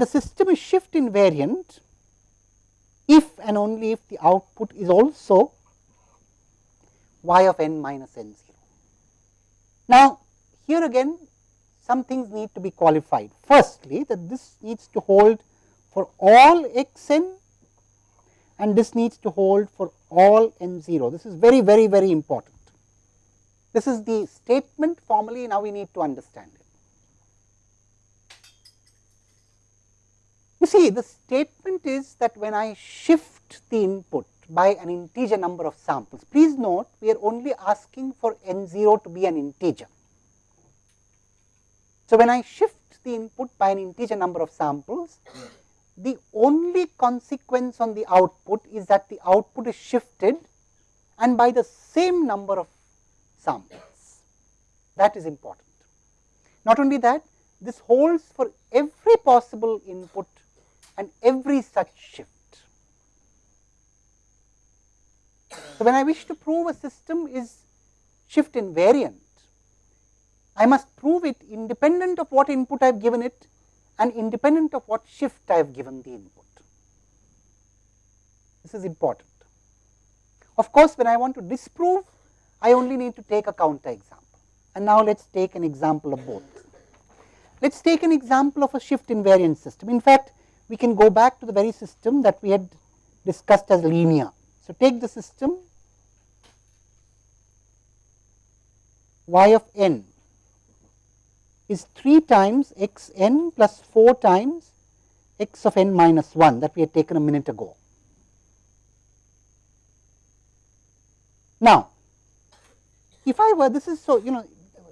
and the system is shift invariant if and only if the output is also y of n minus n 0. Now, here again some things need to be qualified. Firstly, that this needs to hold for all x n and this needs to hold for all n 0. This is very, very, very important. This is the statement formally, now we need to understand it. You see, the statement is that when I shift the input by an integer number of samples, please note we are only asking for n 0 to be an integer. So, when I shift the input by an integer number of samples, the only consequence on the output is that the output is shifted and by the same number of samples. That is important. Not only that, this holds for every possible input and every such shift. So, when I wish to prove a system is shift invariant, I must prove it independent of what input I have given it and independent of what shift I have given the input. This is important. Of course, when I want to disprove, I only need to take a counter example. And now let us take an example of both. Let us take an example of a shift invariant system. In fact, we can go back to the very system that we had discussed as linear. So, take the system y of n is 3 times x n plus 4 times x of n minus 1 that we had taken a minute ago. Now, if I were this is so you know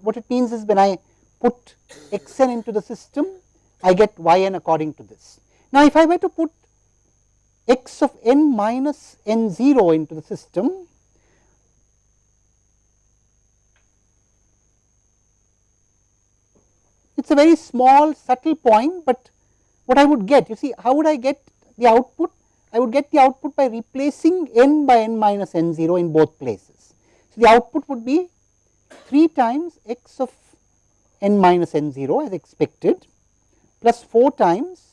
what it means is when I put x n into the system I get y n according to this. Now, if I were to put x of n minus n 0 into the system It is a very small subtle point, but what I would get, you see how would I get the output? I would get the output by replacing n by n minus n 0 in both places. So, the output would be 3 times x of n minus n 0 as expected plus 4 times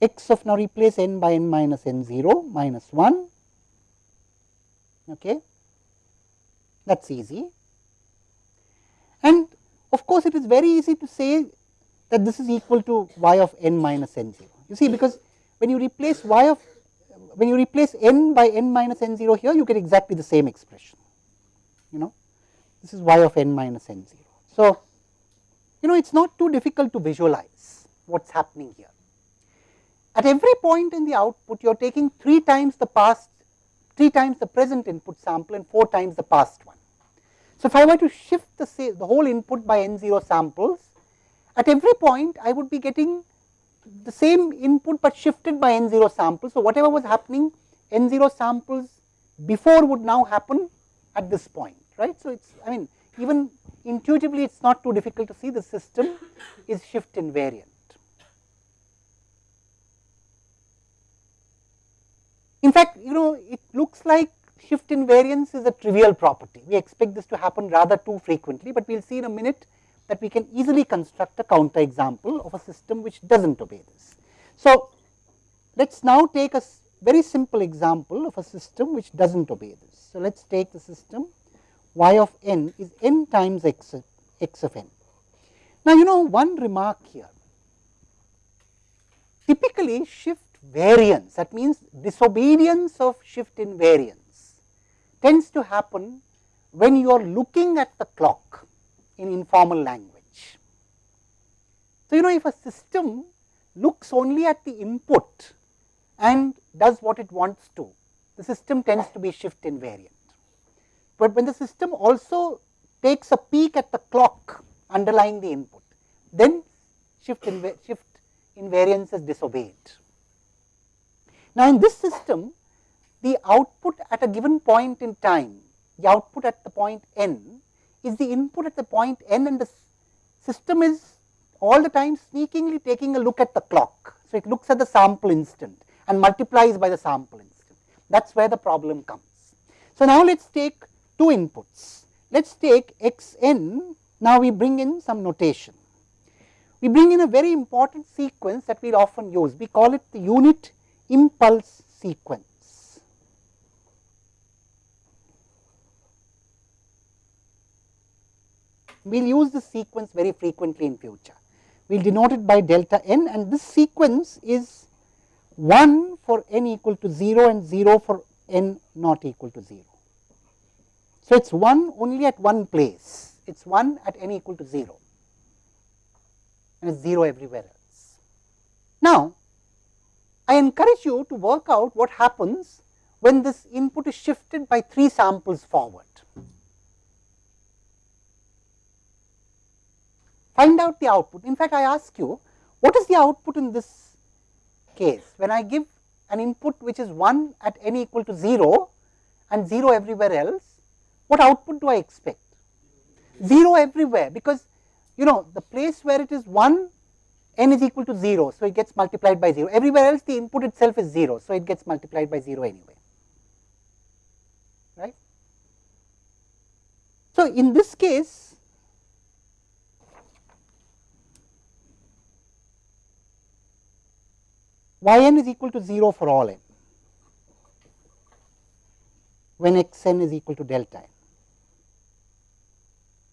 x of now replace n by n minus n 0 minus 1 okay that's easy and of course, it is very easy to say that this is equal to y of n minus n 0. You see, because when you replace y of when you replace n by n minus n 0 here, you get exactly the same expression. You know, this is y of n minus n 0. So, you know, it is not too difficult to visualize what is happening here. At every point in the output, you are taking 3 times the past, 3 times the present input sample and 4 times the past one. So, if I were to shift the, say, the whole input by n 0 samples, at every point I would be getting the same input, but shifted by n 0 samples. So, whatever was happening n 0 samples before would now happen at this point, right. So, it is I mean even intuitively it is not too difficult to see the system is shift invariant. In fact, you know it looks like shift invariance is a trivial property. We expect this to happen rather too frequently, but we will see in a minute that we can easily construct a counter example of a system which does not obey this. So, let us now take a very simple example of a system which does not obey this. So, let us take the system y of n is n times x, x of n. Now, you know one remark here, typically shift variance that means disobedience of shift invariance tends to happen when you are looking at the clock in informal language. So, you know if a system looks only at the input and does what it wants to, the system tends to be shift invariant. But when the system also takes a peek at the clock underlying the input, then shift, inv shift invariance is disobeyed. Now, in this system the output at a given point in time, the output at the point n is the input at the point n and the system is all the time sneakingly taking a look at the clock. So, it looks at the sample instant and multiplies by the sample instant. That is where the problem comes. So, now let us take two inputs. Let us take x n, now we bring in some notation. we bring in a very important sequence that we will often use. We call it the unit impulse sequence. We will use this sequence very frequently in future. We will denote it by delta n and this sequence is 1 for n equal to 0 and 0 for n not equal to 0. So, it is 1 only at one place, it is 1 at n equal to 0 and it is 0 everywhere else. Now, I encourage you to work out what happens when this input is shifted by 3 samples forward. Find out the output. In fact, I ask you, what is the output in this case? When I give an input which is 1 at n equal to 0 and 0 everywhere else, what output do I expect? 0 everywhere, because you know the place where it is 1 n is equal to 0. So, it gets multiplied by 0 everywhere else the input itself is 0. So, it gets multiplied by 0 anyway right. So, in this case y n is equal to 0 for all n when x n is equal to delta n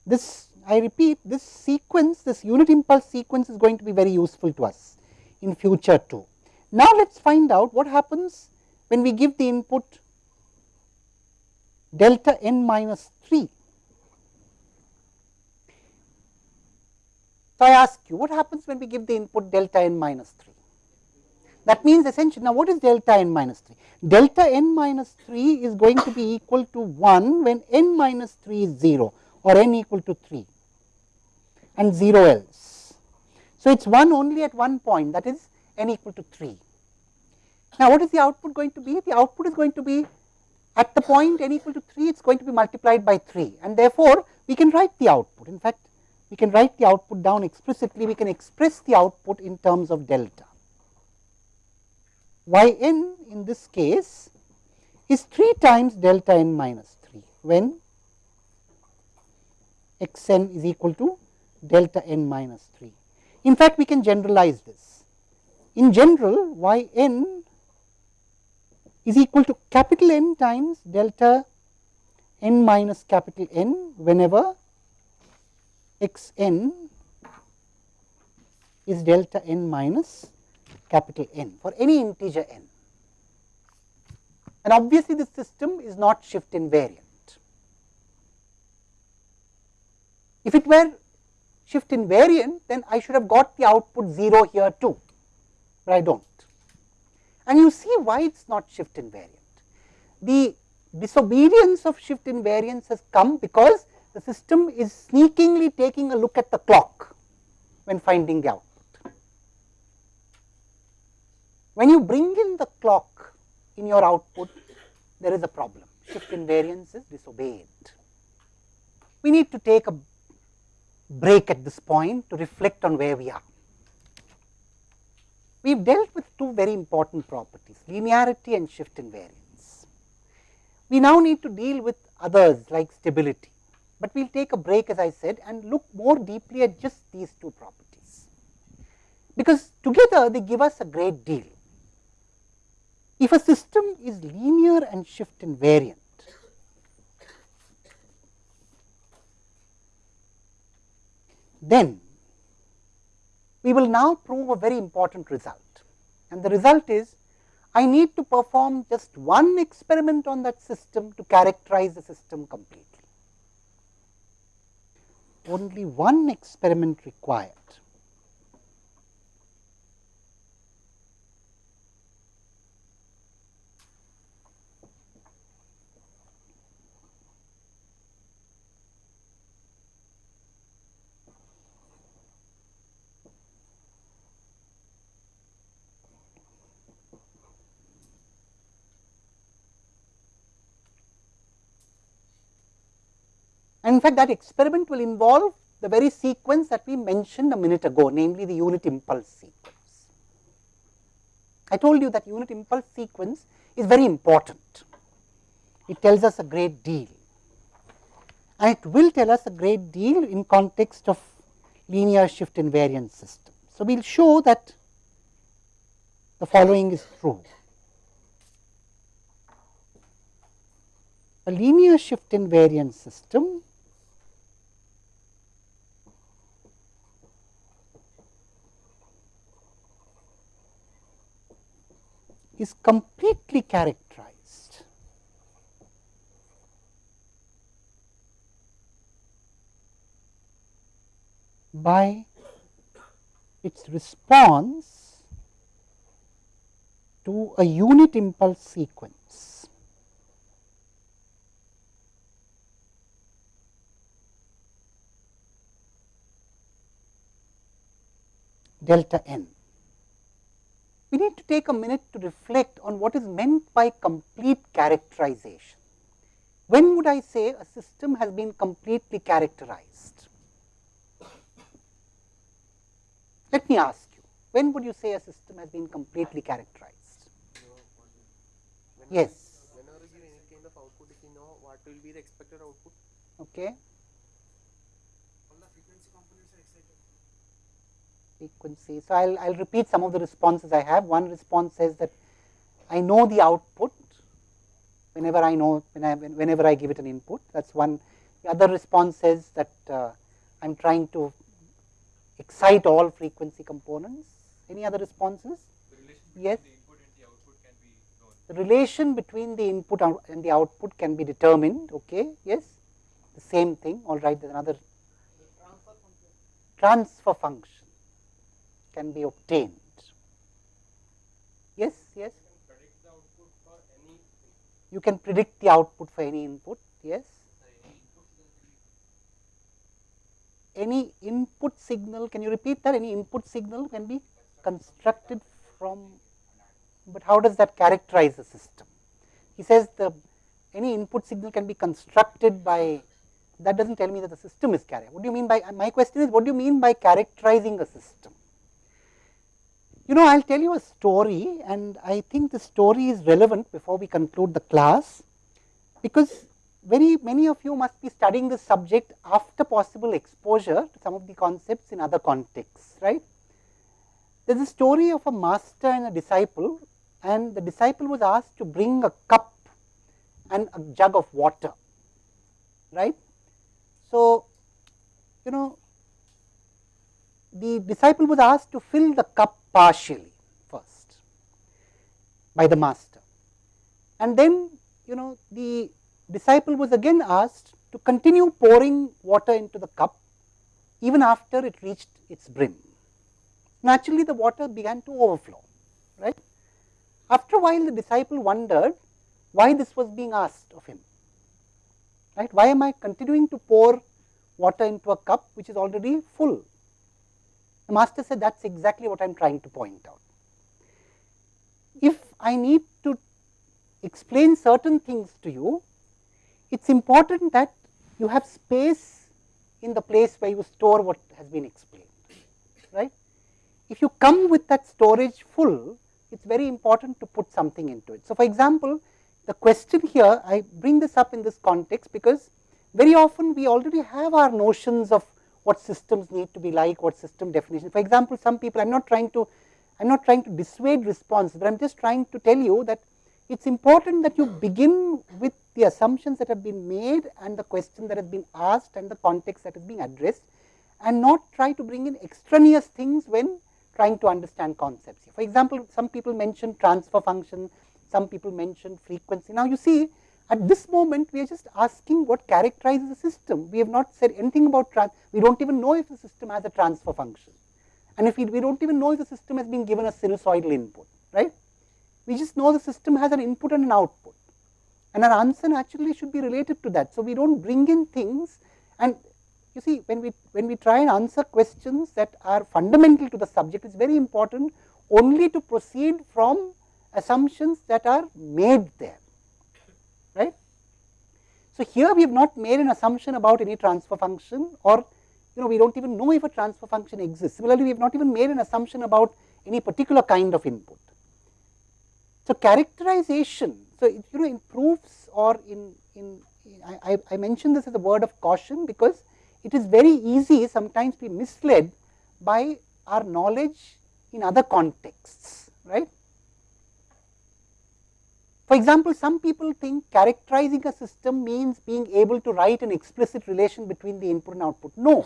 this I repeat this sequence this unit impulse sequence is going to be very useful to us in future too. Now, let us find out what happens when we give the input delta n minus 3. So, I ask you what happens when we give the input delta n minus 3. That means essentially now what is delta n minus 3? Delta n minus 3 is going to be equal to 1 when n minus 3 is 0 or n equal to 3 and 0 else. So, it is 1 only at one point that is n equal to 3. Now, what is the output going to be? The output is going to be at the point n equal to 3 it is going to be multiplied by 3 and therefore, we can write the output. In fact, we can write the output down explicitly, we can express the output in terms of delta. y n in this case is 3 times delta n minus 3 when x n is equal to delta n minus 3. In fact, we can generalize this. In general, y n is equal to capital N times delta n minus capital N whenever x n is delta n minus capital N for any integer n. And obviously, this system is not shift invariant. If it were shift invariant, then I should have got the output 0 here too, but I do not. And you see why it is not shift invariant. The disobedience of shift invariance has come because the system is sneakingly taking a look at the clock when finding the output. When you bring in the clock in your output, there is a problem. Shift invariance is disobeyed. We need to take a break at this point to reflect on where we are. We have dealt with two very important properties linearity and shift invariance. We now need to deal with others like stability, but we will take a break as I said and look more deeply at just these two properties, because together they give us a great deal. If a system is linear and shift invariant, then we will now prove a very important result and the result is I need to perform just one experiment on that system to characterize the system completely. Only one experiment required And in fact, that experiment will involve the very sequence that we mentioned a minute ago, namely the unit impulse sequence. I told you that unit impulse sequence is very important. It tells us a great deal and it will tell us a great deal in context of linear shift invariant system. So, we will show that the following is true. A linear shift invariant system is completely characterized by its response to a unit impulse sequence. delta n we need to take a minute to reflect on what is meant by complete characterization. When would I say a system has been completely characterized? Let me ask you, when would you say a system has been completely characterized? yes. Whenever you give any kind of output, if you know what will be the expected output. Okay. Frequency. So, I will I'll repeat some of the responses I have. One response says that I know the output whenever I know when I, whenever I give it an input. That is one. The other response says that uh, I am trying to excite all frequency components. Any other responses? yes. The, input and the output can be. The relation between the input and the output can be determined. Okay. Yes. The same thing. All right. There's another transfer function can be obtained. Yes, yes. You can predict the output for any input, yes. Any input signal, can you repeat that? Any input signal can be constructed from, but how does that characterize the system? He says the any input signal can be constructed by, that does not tell me that the system is carried. What do you mean by, my question is what do you mean by characterizing a system? You know, I will tell you a story and I think the story is relevant before we conclude the class, because very many of you must be studying this subject after possible exposure to some of the concepts in other contexts, right. There is a story of a master and a disciple and the disciple was asked to bring a cup and a jug of water, right. So, you know the disciple was asked to fill the cup partially first by the master. And then you know the disciple was again asked to continue pouring water into the cup even after it reached its brim. Naturally, the water began to overflow, right. After a while, the disciple wondered why this was being asked of him, right. Why am I continuing to pour water into a cup which is already full? The master said that is exactly what I am trying to point out. If I need to explain certain things to you, it is important that you have space in the place where you store what has been explained, right. If you come with that storage full, it is very important to put something into it. So, for example, the question here, I bring this up in this context because very often we already have our notions of what systems need to be like, what system definition. For example, some people, I am not trying to, I am not trying to dissuade response, but I am just trying to tell you that it is important that you begin with the assumptions that have been made and the question that has been asked and the context that is being addressed and not try to bring in extraneous things when trying to understand concepts. For example, some people mention transfer function, some people mention frequency. Now, you see at this moment, we are just asking what characterizes the system. We have not said anything about trans. We don't even know if the system has a transfer function, and if we, we don't even know if the system has been given a sinusoidal input, right? We just know the system has an input and an output, and our answer naturally should be related to that. So we don't bring in things, and you see, when we when we try and answer questions that are fundamental to the subject, it's very important only to proceed from assumptions that are made there. So, here we have not made an assumption about any transfer function or you know we do not even know if a transfer function exists. Similarly, we have not even made an assumption about any particular kind of input. So, characterization, so it, you know in proofs or in, in I, I mention this as a word of caution because it is very easy sometimes to be misled by our knowledge in other contexts, right. For example, some people think characterizing a system means being able to write an explicit relation between the input and output. No.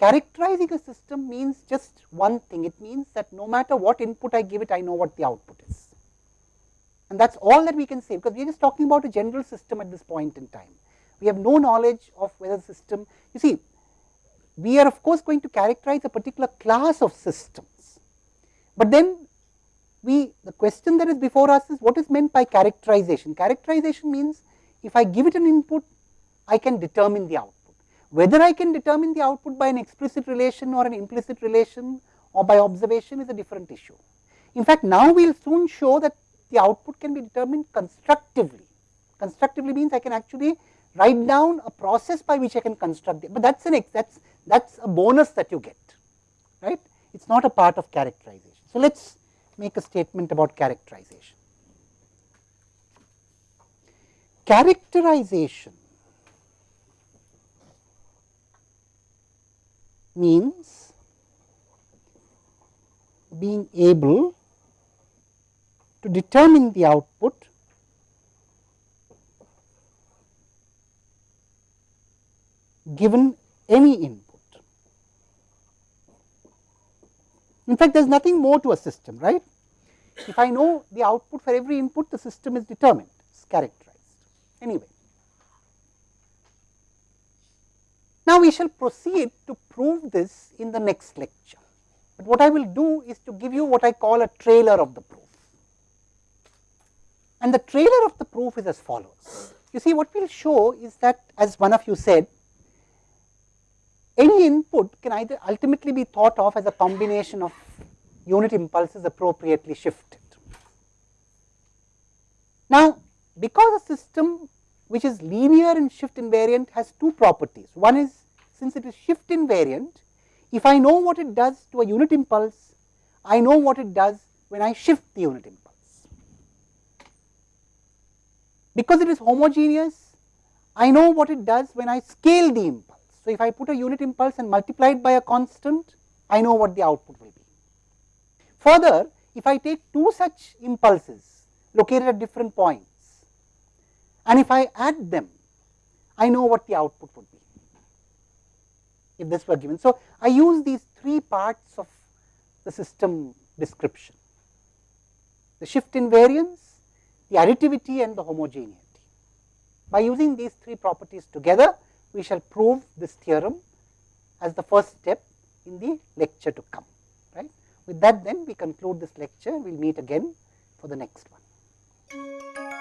Characterizing a system means just one thing. It means that no matter what input I give it, I know what the output is. And that is all that we can say, because we are just talking about a general system at this point in time. We have no knowledge of whether the system, you see, we are of course going to characterize a particular class of systems, but then we the question that is before us is what is meant by characterization. Characterization means if I give it an input, I can determine the output. Whether I can determine the output by an explicit relation or an implicit relation or by observation is a different issue. In fact, now we will soon show that the output can be determined constructively. Constructively means I can actually write down a process by which I can construct it, but that is an that's that's a bonus that you get, right? It is not a part of characterization. So, let us make a statement about characterization. Characterization means being able to determine the output given any input. In fact, there is nothing more to a system, right. If I know the output for every input, the system is determined, it is characterized. Anyway, now we shall proceed to prove this in the next lecture, but what I will do is to give you what I call a trailer of the proof. And the trailer of the proof is as follows. You see, what we will show is that, as one of you said, input can either ultimately be thought of as a combination of unit impulses appropriately shifted. Now, because a system which is linear and shift invariant has two properties. One is since it is shift invariant, if I know what it does to a unit impulse, I know what it does when I shift the unit impulse. Because it is homogeneous, I know what it does when I scale the impulse. So, if I put a unit impulse and multiply it by a constant, I know what the output will be. Further, if I take two such impulses located at different points and if I add them, I know what the output would be if this were given. So, I use these three parts of the system description, the shift invariance, the additivity and the homogeneity. By using these three properties together, we shall prove this theorem as the first step in the lecture to come. Right. With that then we conclude this lecture, we will meet again for the next one.